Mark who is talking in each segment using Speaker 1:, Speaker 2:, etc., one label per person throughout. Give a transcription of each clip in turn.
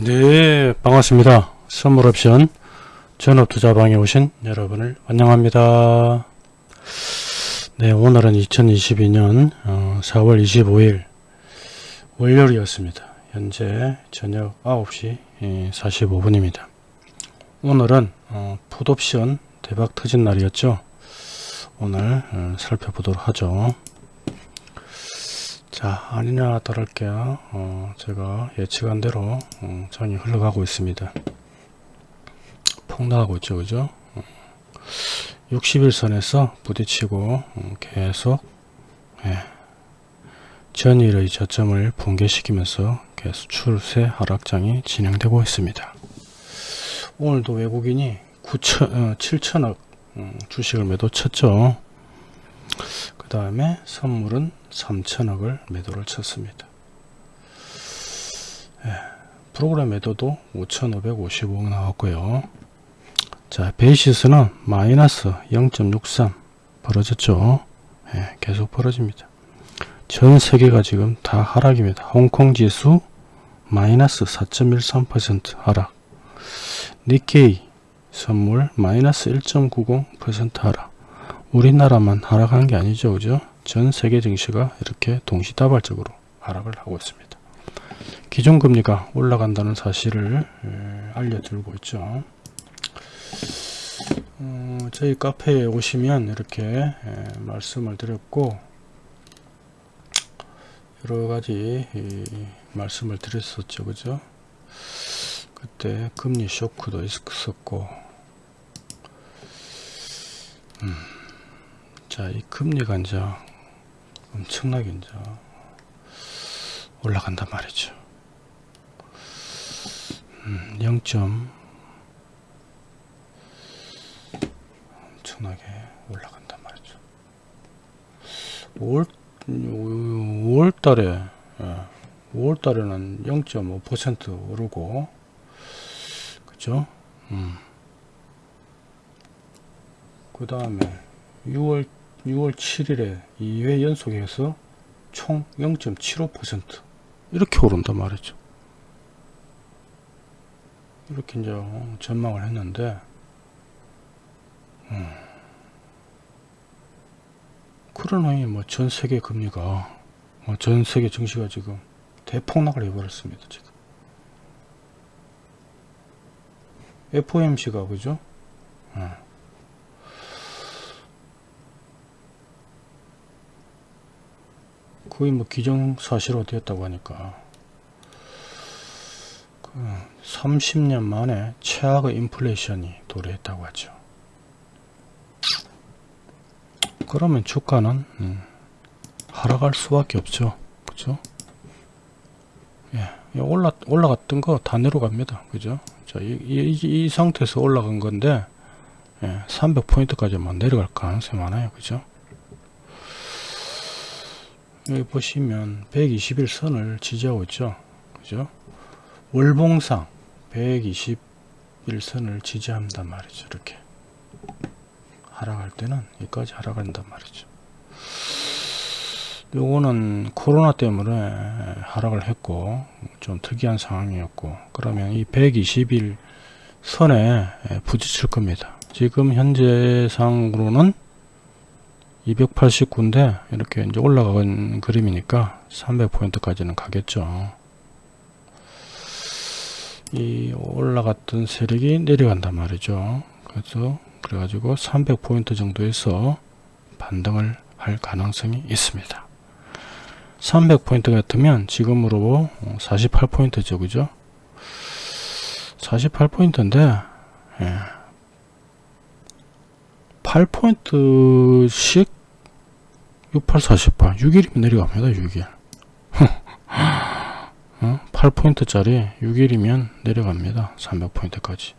Speaker 1: 네, 반갑습니다. 선물옵션 전업투자방에 오신 여러분을 환영합니다. 네, 오늘은 2022년 4월 25일 월요일이었습니다. 현재 저녁 9시 45분입니다. 오늘은 어, 풋옵션 대박 터진 날이었죠. 오늘 어, 살펴보도록 하죠. 자 아니냐 다를게요. 어, 제가 예측한 대로 어, 장이 흘러가고 있습니다. 폭락하고 있죠 그죠? 어, 60일선에서 부딪히고 어, 계속 예, 전일의 저점을 붕괴시키면서 계속 출세 하락장이 진행되고 있습니다. 오늘도 외국인이 9천, 어, 7천억 음, 주식을 매도 쳤죠 그 다음에 선물은 3천억을 매도를 쳤습니다. 예, 프로그램 매도도 5,555억 나왔고요. 자, 베이시스는 마이너스 0.63 벌어졌죠. 예, 계속 벌어집니다. 전 세계가 지금 다 하락입니다. 홍콩 지수 마이너스 4.13% 하락. 니케이 선물 마이너스 1.90% 하락. 우리나라만 하락한 게 아니죠. 그죠? 전 세계 증시가 이렇게 동시다발적으로 하락을 하고 있습니다. 기존 금리가 올라간다는 사실을 알려드리고 있죠. 어, 저희 카페에 오시면 이렇게 말씀을 드렸고 여러가지 말씀을 드렸었죠. 그죠? 그때 금리 쇼크도 있었고 음. 자, 이 금리가 이제 엄청나게 이제 올라간단 말이죠. 음, 0. 엄청나게 올라간단 말이죠. 5월, 5월 달에, 예, 5월 달에는 0.5% 오르고, 그죠? 음. 그 다음에 6월 6월 7일에 2회 연속해서 총 0.75% 이렇게 오른단 말이죠. 이렇게 이제 전망을 했는데 음, 그러나니 뭐전 세계 금리가 뭐 전 세계 증시가 지금 대폭락을 해버렸습니다. 지금 FOMC가 그죠? 음. 거의 뭐 기정사실화 되었다고 하니까 그 30년 만에 최악의 인플레이션이 도래했다고 하죠. 그러면 주가는 음, 하락할 수밖에 없죠. 그죠? 예, 올라 올라갔던 거 다 내려갑니다. 그죠? 자, 이, 이, 이 상태에서 올라간 건데 예, 300포인트까지만 내려갈 가능성이 많아요. 그죠? 여기 보시면 121선을 지지하고 있죠. 그죠? 월봉상 121선을 지지한단 말이죠. 이렇게. 하락할 때는 여기까지 하락한단 말이죠. 요거는 코로나 때문에 하락을 했고 좀 특이한 상황이었고 그러면 이 121선에 부딪힐 겁니다. 지금 현재상으로는 289인데 이렇게 이제 올라간 그림이니까 300포인트까지는 가겠죠. 이 올라갔던 세력이 내려간단 말이죠. 그래서 그래가지고 300포인트 정도에서 반등을 할 가능성이 있습니다. 300포인트 같으면 지금으로 48포인트죠. 그죠? 48포인트인데 예. 8포인트씩 6848 6일이면 내려갑니다 6일. 어? 8포인트짜리 6일이면 내려갑니다 300포인트까지.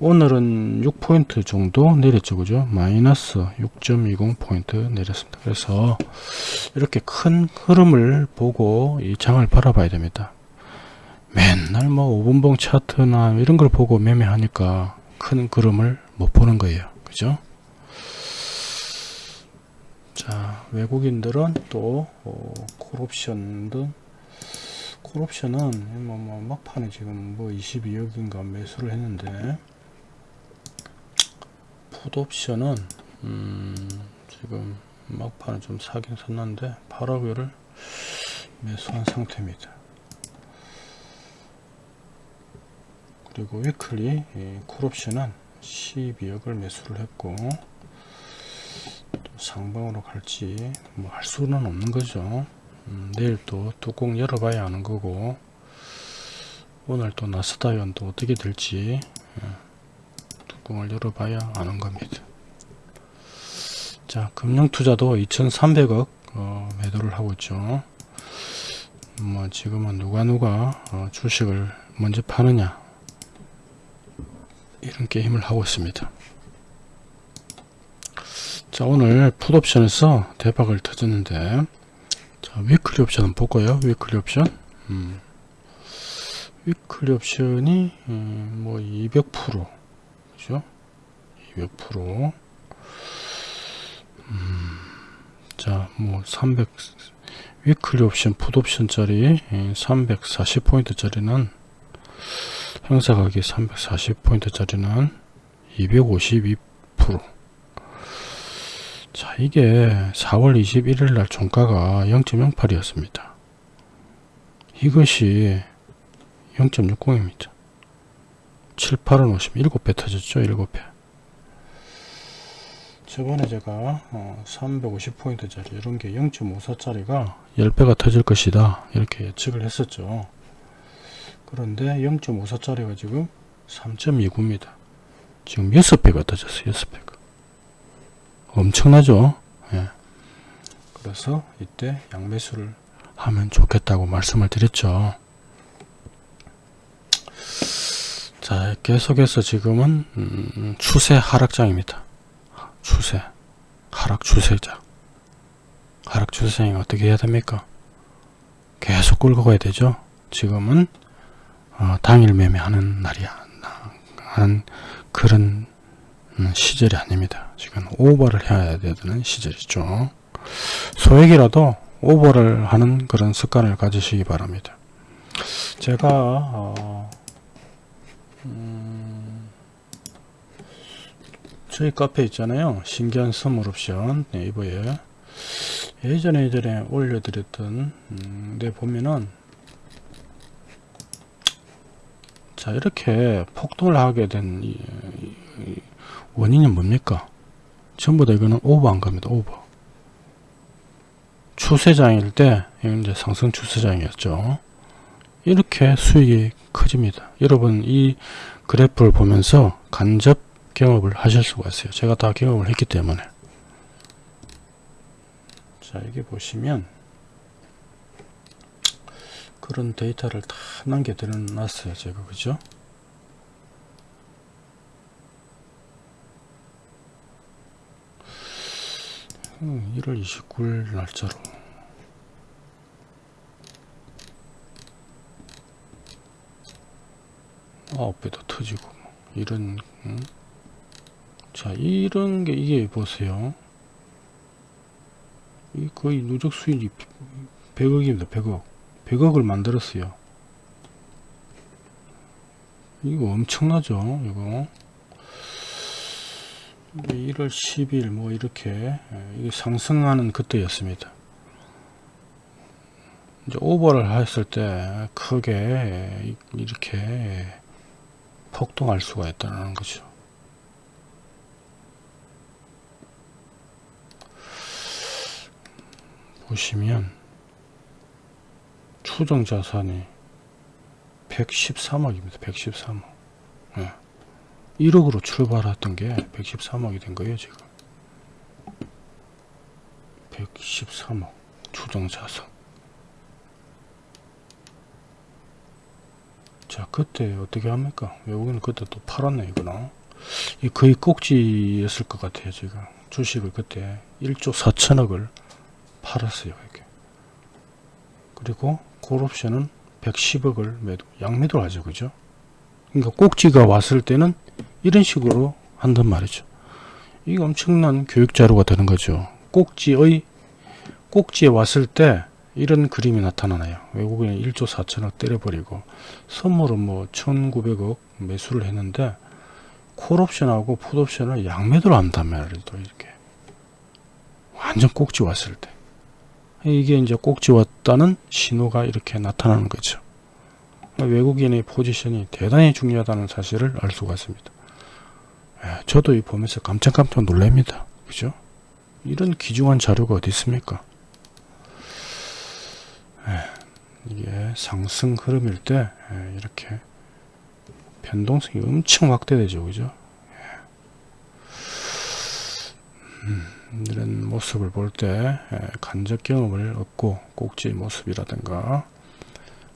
Speaker 1: 오늘은 6포인트 정도 내렸죠 그죠? 마이너스 6.20포인트 내렸습니다. 그래서 이렇게 큰 흐름을 보고 이 장을 바라봐야 됩니다. 맨날 뭐 5분봉 차트나 이런 걸 보고 매매하니까 큰 그림을 못 보는 거예요 그죠 자 외국인들은 또 어, 콜옵션 등 콜옵션은 뭐, 뭐 막판에 지금 뭐 22억인가 매수를 했는데 풋옵션은 음, 지금 막판에 좀 사긴 샀는데 8억을 매수한 상태입니다. 그리고 위클리 이 콜옵션은 12억을 매수를 했고 또 상방으로 갈지 뭐 할 수는 없는 거죠. 음, 내일 또 뚜껑 열어봐야 하는 거고 오늘 또 나스다이언 또 어떻게 될지 예, 뚜껑을 열어봐야 아는 겁니다. 자 금융투자도 2300억 어, 매도를 하고 있죠. 뭐 지금은 누가 누가 어, 주식을 먼저 파느냐 이런 게임을 하고 있습니다. 자 오늘 풋옵션에서 대박을 터졌는데 자 weekly 옵션은 볼까요? weekly 옵션 음. weekly 옵션이 음, 뭐200% 그죠? 200% 음, 자뭐 300 weekly 옵션 풋 옵션 짜리 340포인트 짜리는 행사 가격 340포인트 짜리는 252% 자 이게 4월 21일 날 종가가 0.08이었습니다. 이것이 0.60입니다. 7, 8은 50 7배 터졌죠 7배. 저번에 제가 어, 350포인트 짜리 이런 게 0.54 짜리가 10배가 터질 것이다 이렇게 예측을 했었죠. 그런데 0.54 짜리가 지금 3.29입니다. 지금 6배가 터졌어요 6배가 엄청나죠. 예. 그래서 이때 양매수를 하면 좋겠다고 말씀을 드렸죠. 자 계속해서 지금은 음, 추세 하락장입니다. 추세. 하락 추세자. 하락 추세장이 어떻게 해야 됩니까? 계속 끌고 가야 되죠. 지금은 어, 당일 매매하는 날이야 하는 그런 음, 시절이 아닙니다. 지금 오버를 해야 되는 시절이죠. 소액이라도 오버를 하는 그런 습관을 가지시기 바랍니다. 제가 어, 음, 저희 카페 있잖아요. 신기한 선물 옵션 네이버에 예전에 예전에 올려드렸던 음, 데 보면은 자 이렇게 폭등을 하게 된 이, 이, 원인이 뭡니까? 전부 다 이거는 오버한 겁니다. 오버. 추세장일 때 이제 상승 추세장이었죠. 이렇게 수익이 커집니다. 여러분 이 그래프를 보면서 간접 경험을 하실 수가 있어요. 제가 다 경험을 했기 때문에 자 여기 보시면 그런 데이터를 다 남겨 드려 놨어요. 제가 그죠? 1월 29일 날짜로. 아홉 배도 터지고. 뭐 이런 음? 자 이런 게 이게 보세요. 이 거의 누적 수익이 100억입니다 100억. 100억을 만들었어요. 이거 엄청나죠 이거 1월 10일 뭐 이렇게 예, 상승하는 그때였습니다. 이제 오버를 했을 때 크게 이렇게 폭등할 수가 있다는 거죠. 보시면 추정 자산이 113억입니다. 113억. 네. 1억으로 출발했던 게 113억이 된 거예요 지금. 113억. 추정자산 자 그때 어떻게 합니까? 외국인은 그때 또 팔았네 이거는. 이 거의 꼭지였을 것 같아요 지금. 주식을 그때 1조 4천억을 팔았어요 이렇게. 그리고 콜옵션은 110억을 매도 양매도를 하죠 그죠? 그러니까 꼭지가 왔을 때는 이런 식으로 한단 말이죠. 이게 엄청난 교육 자료가 되는 거죠. 꼭지의 꼭지에 왔을 때 이런 그림이 나타나나요 외국인이 1조 4천억 때려버리고 선물은 뭐 1900억 매수를 했는데 콜옵션하고 풋옵션을 양매도로 한단 말이에요 또 이렇게 완전 꼭지 왔을 때 이게 이제 꼭지 왔다는 신호가 이렇게 나타나는 거죠 외국인의 포지션이 대단히 중요하다는 사실을 알 수가 있습니다. 예, 저도 이 보면서 깜짝깜짝 놀랍니다. 그죠? 이런 귀중한 자료가 어디 있습니까? 예, 이게 상승 흐름일 때 예, 이렇게 변동성이 엄청 확대되죠. 그죠? 음, 이런 모습을 볼 때 간접 경험을 얻고 꼭지 모습이라든가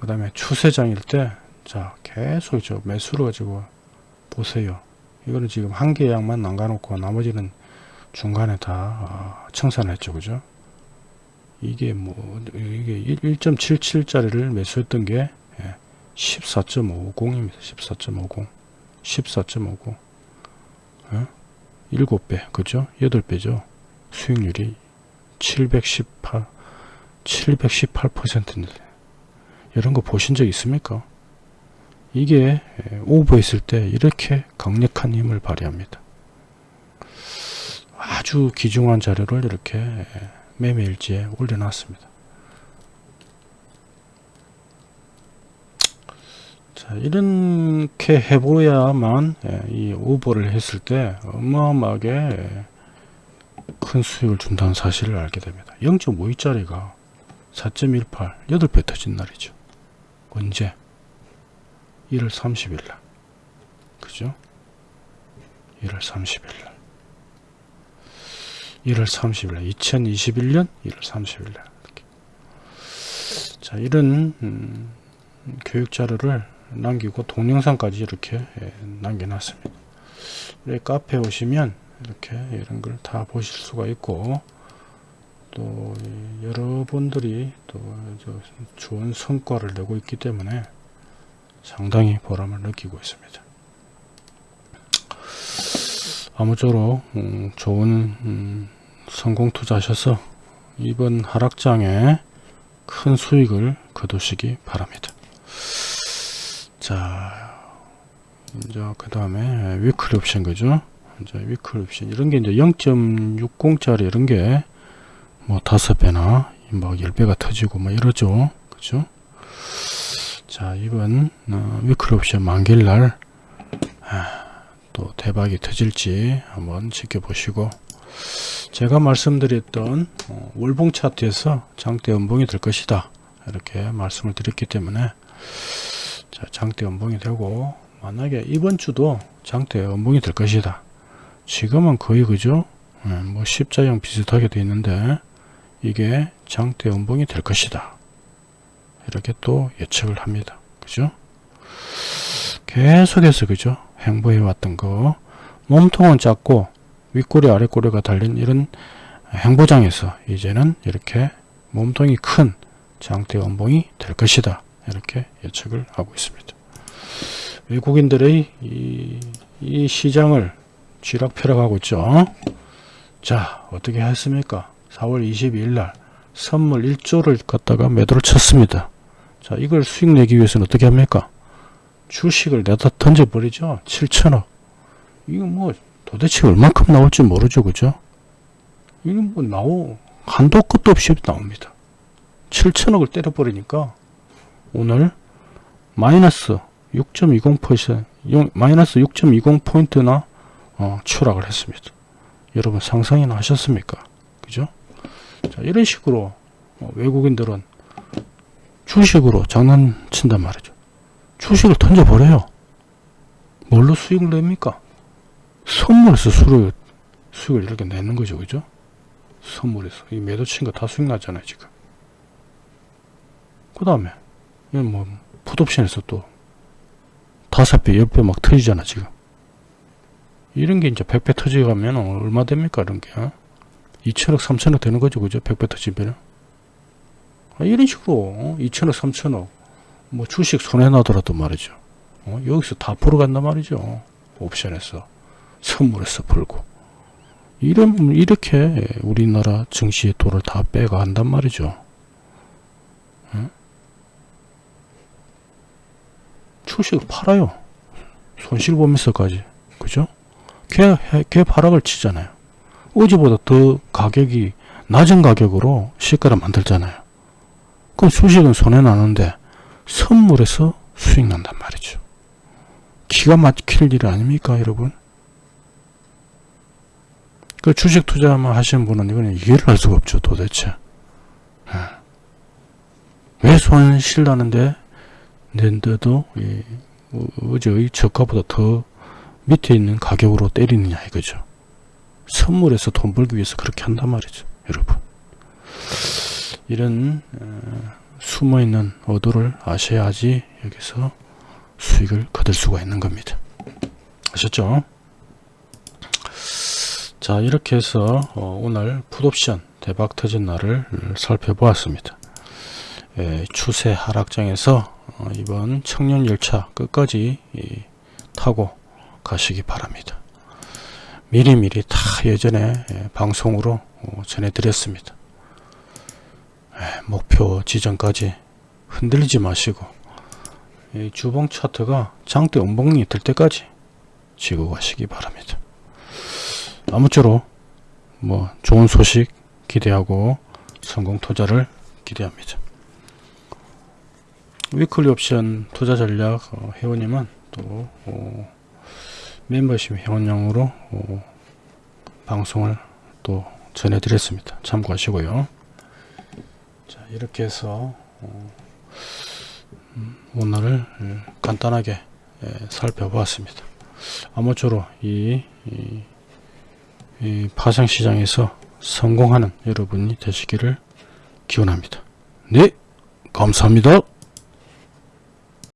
Speaker 1: 그 다음에 추세장일 때 자 계속 저 매수를 가지고 보세요. 이거는 지금 한개 양만 남가놓고 나머지는 중간에 다 청산했죠. 그죠? 이게 뭐 이게 1.77짜리를 매수했던 게 14.50입니다. 14.50 14.50 어? 7배. 그죠? 8배죠. 수익률이 718 718%인데 이런 거 보신 적 있습니까? 이게 오버했을 때 이렇게 강력한 힘을 발휘합니다. 아주 귀중한 자료를 이렇게 매매일지에 올려놨습니다. 자 이렇게 해보야만 이 오버를 했을 때 어마어마하게 큰 수익을 준다는 사실을 알게 됩니다. 0.52짜리가 4.18 8배 터진 날이죠 언제? 1월 30일 날. 그죠? 1월 30일 날. 1월 30일 날. 2021년 1월 30일 날. 자 이런 음, 교육 자료를 남기고 동영상까지 이렇게 예, 남겨놨습니다. 카페 오시면 이렇게 이런 걸 다 보실 수가 있고 또 여러분들이 또 좋은 성과를 내고 있기 때문에 상당히 보람을 느끼고 있습니다. 아무쪼록 음, 좋은 음, 성공 투자하셔서 이번 하락장에 큰 수익을 거두시기 바랍니다. 자, 이제 그 다음에 위클리 옵션 그죠? 이제 weekly 옵션 이런 게 이제 0.60짜리 이런 게 뭐 다섯 배나 뭐 10배가 터지고 뭐 이러죠. 그죠? 자, 이번 어, weekly 옵션 만기일날 아, 또 대박이 터질지 한번 지켜보시고 제가 말씀드렸던 어, 월봉 차트에서 장대 음봉이 될 것이다 이렇게 말씀을 드렸기 때문에 자, 장대 연봉이 되고 만약에 이번 주도 장대 연봉이 될 것이다 지금은 거의 그죠 네, 뭐 십자형 비슷하게 되어 있는데 이게 장대 연봉이 될 것이다. 이렇게 또 예측을 합니다. 그죠? 계속해서 그죠? 행보해 왔던 거. 몸통은 작고 윗꼬리 아랫꼬리가 달린 이런 행보장에서 이제는 이렇게 몸통이 큰 장대 연봉이 될 것이다. 이렇게 예측을 하고 있습니다. 외국인들의 이, 이 시장을 쥐락펴락하고 있죠. 자 어떻게 했습니까 4월 22일 날 선물 1조를 갖다가 매도를 쳤습니다. 자 이걸 수익 내기 위해서는 어떻게 합니까? 주식을 내다 던져버리죠. 7천억. 이거 뭐 도대체 얼만큼 나올지 모르죠 그죠? 이거 뭐 나오 한도 끝도 없이 나옵니다. 7천억을 때려버리니까 오늘 마이너스 6.20% 마이너스 6.20포인트나 어, 추락을 했습니다. 여러분 상상이나 하셨습니까? 그죠 자 이런 식으로 어, 외국인들은 주식으로 장난친단 말이죠. 주식을 던져버려요. 뭘로 수익을 냅니까? 선물에서 수를, 수익을 이렇게 내는 거죠. 그죠? 선물에서. 이 매도 친 거 다 수익 났잖아요 지금. 그 다음에 뭐 풋옵션에서 또 다섯 배, 열 배 막 터지잖아 지금. 이런 게 이제 100배 터지가면 얼마 됩니까 이런 게 어? 2천억 3천억 되는 거죠 그죠? 100배 터지면 아, 이런 식으로 2천억 3천억 뭐 주식 손해나더라도 말이죠. 어? 여기서 다 풀어간단 말이죠. 옵션에서 선물에서 풀고. 이런 이렇게 우리나라 증시의 돈을 다 빼가한단 말이죠. 응? 주식을 팔아요. 손실 보면서까지. 그죠? 걔, 걔 바락을 치잖아요. 어제보다 더 가격이 낮은 가격으로 시가를 만들잖아요. 그럼 주식은 손해나는데 선물에서 수익 난단 말이죠. 기가 막힐 일 아닙니까 여러분? 그 주식 투자만 하시는 분은 이거는 이해를 할 수가 없죠 도대체. 예. 왜 손실 나는데 낸데도 이, 어, 어제의 저가보다 더 밑에 있는 가격으로 때리느냐 이거죠. 선물에서 돈 벌기 위해서 그렇게 한단 말이죠. 여러분. 이런 어, 숨어있는 의도를 아셔야지 여기서 수익을 거둘 수가 있는 겁니다. 아셨죠? 자 이렇게 해서 어, 오늘 풋옵션 대박 터진 날을 살펴보았습니다. 예, 추세 하락장에서 어, 이번 청년열차 끝까지 이, 타고 가시기 바랍니다. 미리미리 다 예전에 예, 방송으로 어, 전해드렸습니다. 예, 목표 지점까지 흔들리지 마시고 이 주봉 차트가 장대 음봉이 될 때까지 지고 가시기 바랍니다. 아무쪼록 뭐 좋은 소식 기대하고 성공 투자를 기대합니다. 위클리 옵션 투자 전략 어, 회원님은 또 어, 멤버십 회원용으로 어, 방송을 또 전해드렸습니다. 참고하시고요. 자 이렇게 해서 어, 음, 오늘을 예, 간단하게 예, 살펴보았습니다. 아무쪼록 이, 이, 이 파생시장에서 성공하는 여러분이 되시기를 기원합니다. 네 감사합니다.